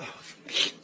Oh,